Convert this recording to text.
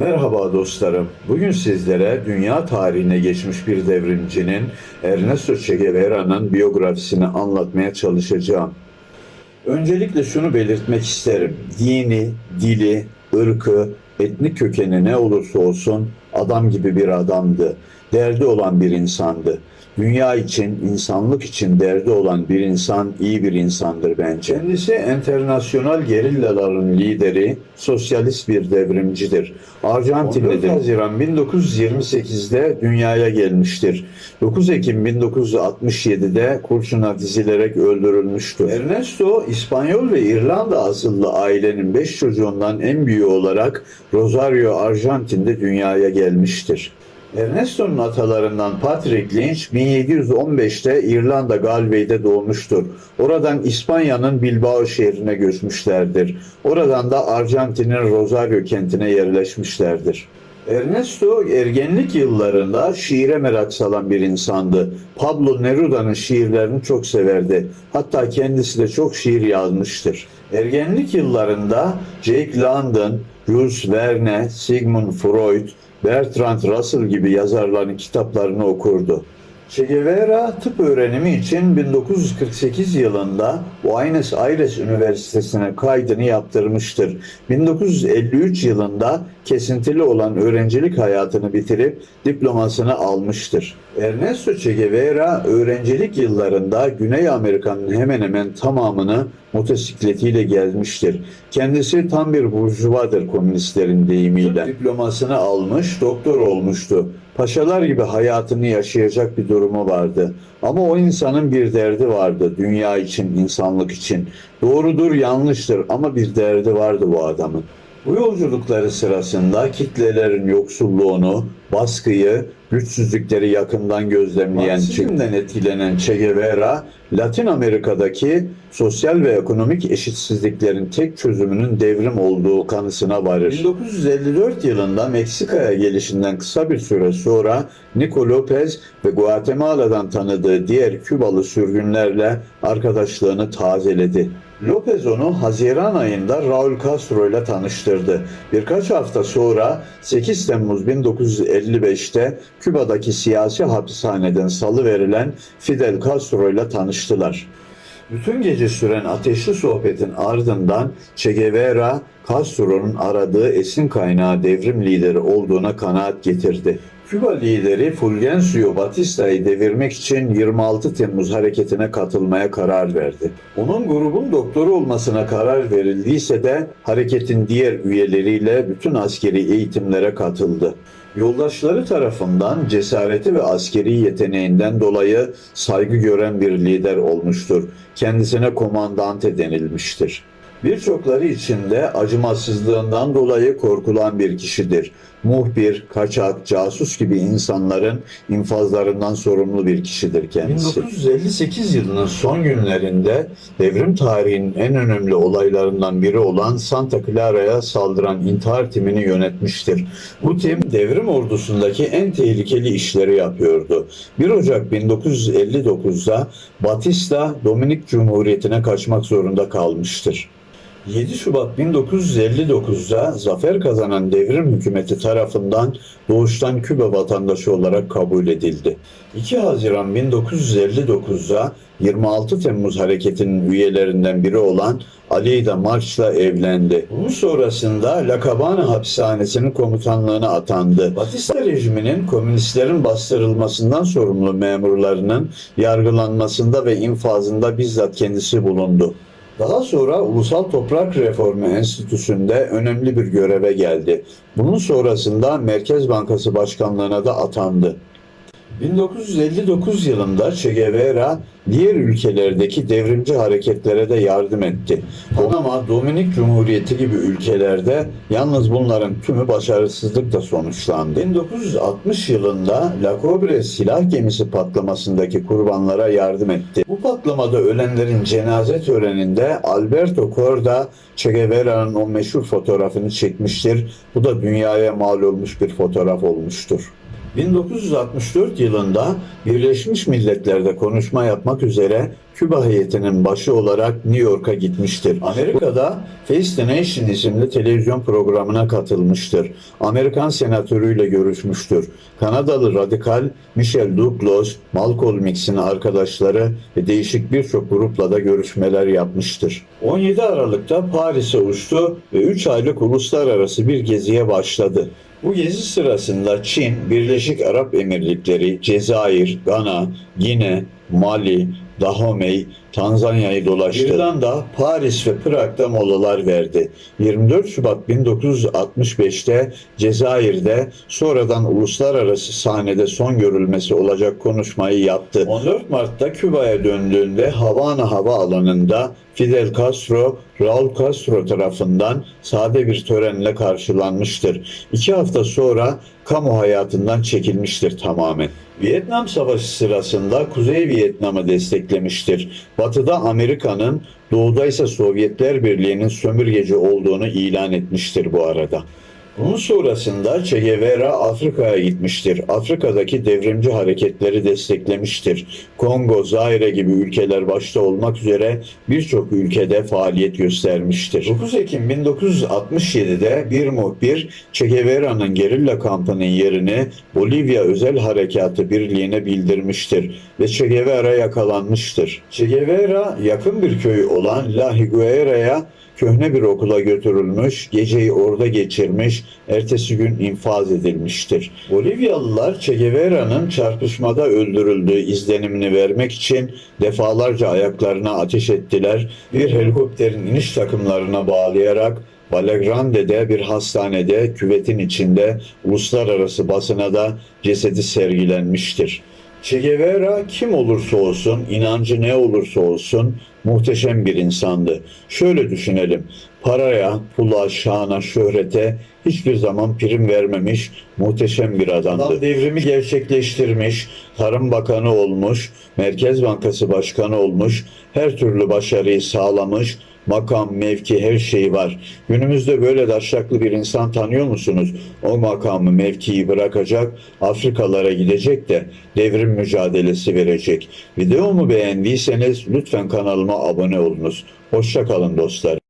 Merhaba dostlarım. Bugün sizlere dünya tarihine geçmiş bir devrimcinin Ernesto Che Guevara'nın biyografisini anlatmaya çalışacağım. Öncelikle şunu belirtmek isterim. Dini, dili, ırkı, etnik kökeni ne olursa olsun adam gibi bir adamdı. Derdi olan bir insandı. Dünya için, insanlık için derdi olan bir insan iyi bir insandır bence. Kendisi internasyonal gerillaların lideri, sosyalist bir devrimcidir. Arjantinlidir. 14 Haziran 1928'de dünyaya gelmiştir. 9 Ekim 1967'de kurşuna dizilerek öldürülmüştür. Ernesto İspanyol ve İrlanda asıllı ailenin 5 çocuğundan en büyüğü olarak Rosario, Arjantin'de dünyaya gelmiştir. Ernesto'nun atalarından Patrick Lynch 1715'te İrlanda Galway'de doğmuştur. Oradan İspanya'nın Bilbao şehrine göçmüşlerdir. Oradan da Arjantin'in Rosario kentine yerleşmişlerdir. Ernesto ergenlik yıllarında şiire merak salan bir insandı. Pablo Neruda'nın şiirlerini çok severdi. Hatta kendisi de çok şiir yazmıştır. Ergenlik yıllarında Jake London, Jules Verne, Sigmund Freud, Bertrand Russell gibi yazarların kitaplarını okurdu. Che Guevara tıp öğrenimi için 1948 yılında Buenos Aires Üniversitesi'ne kaydını yaptırmıştır. 1953 yılında kesintili olan öğrencilik hayatını bitirip diplomasını almıştır. Ernesto Che Guevara öğrencilik yıllarında Güney Amerika'nın hemen hemen tamamını motosikletiyle gelmiştir. Kendisi tam bir burjuvadır komünistlerin deyimiyle. Diplomasını almış, doktor olmuştu. Paşalar gibi hayatını yaşayacak bir durumu vardı. Ama o insanın bir derdi vardı dünya için, insanlık için. Doğrudur, yanlıştır ama bir derdi vardı bu adamın. Bu yolculukları sırasında kitlelerin yoksulluğunu, baskıyı, güçsüzlükleri yakından gözlemleyen, Marksizmden etkilenen Che Guevara, Latin Amerika'daki sosyal ve ekonomik eşitsizliklerin tek çözümünün devrim olduğu kanısına varır. 1954 yılında Meksika'ya gelişinden kısa bir süre sonra Nico Lopez ve Guatemala'dan tanıdığı diğer Kübalı sürgünlerle arkadaşlığını tazeledi. Lopez onu Haziran ayında Raul Castro ile tanıştırdı. Birkaç hafta sonra 8 Temmuz 1955'te Küba'daki siyasi hapishaneden salı verilen Fidel Castro ile tanıştılar. Bütün gece süren ateşli sohbetin ardından Che Guevara, Castro'nun aradığı esin kaynağı devrim lideri olduğuna kanaat getirdi. Küba lideri Fulgencio Batista'yı devirmek için 26 Temmuz hareketine katılmaya karar verdi. Onun grubun doktoru olmasına karar verildiyse de hareketin diğer üyeleriyle bütün askeri eğitimlere katıldı. Yoldaşları tarafından cesareti ve askeri yeteneğinden dolayı saygı gören bir lider olmuştur. Kendisine komandante denilmiştir. Birçokları için de acımasızlığından dolayı korkulan bir kişidir. Muhbir, kaçak, casus gibi insanların infazlarından sorumlu bir kişidir kendisi. 1958 yılının son günlerinde devrim tarihinin en önemli olaylarından biri olan Santa Clara'ya saldıran intihar timini yönetmiştir. Bu tim devrim ordusundaki en tehlikeli işleri yapıyordu. 1 Ocak 1959'da Batista Dominik Cumhuriyeti'ne kaçmak zorunda kalmıştır. 7 Şubat 1959'da zafer kazanan devrim hükümeti tarafından doğuştan Küba vatandaşı olarak kabul edildi. 2 Haziran 1959'da 26 Temmuz hareketinin üyelerinden biri olan Aleyda Març'la evlendi. Bunun sonrasında La Cabana hapishanesinin komutanlığına atandı. Batista rejiminin komünistlerin bastırılmasından sorumlu memurlarının yargılanmasında ve infazında bizzat kendisi bulundu. Daha sonra Ulusal Toprak Reformu Enstitüsü'nde önemli bir göreve geldi. Bunun sonrasında Merkez Bankası Başkanlığına da atandı. 1959 yılında Che Guevara diğer ülkelerdeki devrimci hareketlere de yardım etti. Panama, Dominik Cumhuriyeti gibi ülkelerde yalnız bunların tümü başarısızlıkla sonuçlandı. 1960 yılında La Cobre silah gemisi patlamasındaki kurbanlara yardım etti. Bu patlamada ölenlerin cenaze töreninde Alberto Korda Che Guevara'nın o meşhur fotoğrafını çekmiştir. Bu da dünyaya mal olmuş bir fotoğraf olmuştur. 1964 yılında Birleşmiş Milletler'de konuşma yapmak üzere Küba heyetinin başı olarak New York'a gitmiştir. Amerika'da Face the Nation isimli televizyon programına katılmıştır. Amerikan senatörüyle görüşmüştür. Kanadalı radikal Michel Douglas, Malcolm X'in arkadaşları ve değişik birçok grupla da görüşmeler yapmıştır. 17 Aralık'ta Paris'e uçtu ve 3 aylık uluslararası bir geziye başladı. Bu gezi sırasında Çin, Birleşik Arap Emirlikleri, Cezayir, Gana, Gine, Mali, da Romei. Tanzanya'yı dolaştı. İrlanda, Paris ve Prag'da molalar verdi. 24 Şubat 1965'te Cezayir'de sonradan uluslararası sahnede son görülmesi olacak konuşmayı yaptı. 14 Mart'ta Küba'ya döndüğünde Havana Havaalanı'nda Fidel Castro, Raul Castro tarafından sade bir törenle karşılanmıştır. İki hafta sonra kamu hayatından çekilmiştir tamamen. Vietnam Savaşı sırasında Kuzey Vietnam'ı desteklemiştir. Batıda Amerika'nın, doğuda ise Sovyetler Birliği'nin sömürgeci olduğunu ilan etmiştir bu arada. Bunun sonrasında Che Guevara Afrika'ya gitmiştir. Afrika'daki devrimci hareketleri desteklemiştir. Kongo, Zaire gibi ülkeler başta olmak üzere birçok ülkede faaliyet göstermiştir. 9 Ekim 1967'de bir muhbir Che Guevara'nın gerilla kampının yerini Bolivya Özel Harekatı Birliği'ne bildirmiştir ve Che Guevara yakalanmıştır. Che Guevara yakın bir köy olan La Higuera'ya köhne bir okula götürülmüş, geceyi orada geçirmiş, ertesi gün infaz edilmiştir. Bolivyalılar Che Guevara'nın çarpışmada öldürüldüğü izlenimini vermek için defalarca ayaklarına ateş ettiler. Bir helikopterin iniş takımlarına bağlayarak Valagrande'de bir hastanede küvetin içinde uluslararası basına da cesedi sergilenmiştir. Che Guevara kim olursa olsun, inancı ne olursa olsun muhteşem bir insandı. Şöyle düşünelim, paraya, pula, şana, şöhrete hiçbir zaman prim vermemiş muhteşem bir adamdı. Adam devrimi gerçekleştirmiş, Tarım Bakanı olmuş, Merkez Bankası Başkanı olmuş, her türlü başarıyı sağlamış, makam, mevki her şeyi var. Günümüzde böyle daşaklı bir insan tanıyor musunuz? O makamı, mevkiyi bırakacak, Afrikalara gidecek de devrim mücadelesi verecek. Videomu beğendiyseniz lütfen kanalıma abone olunuz. Hoşça kalın dostlar.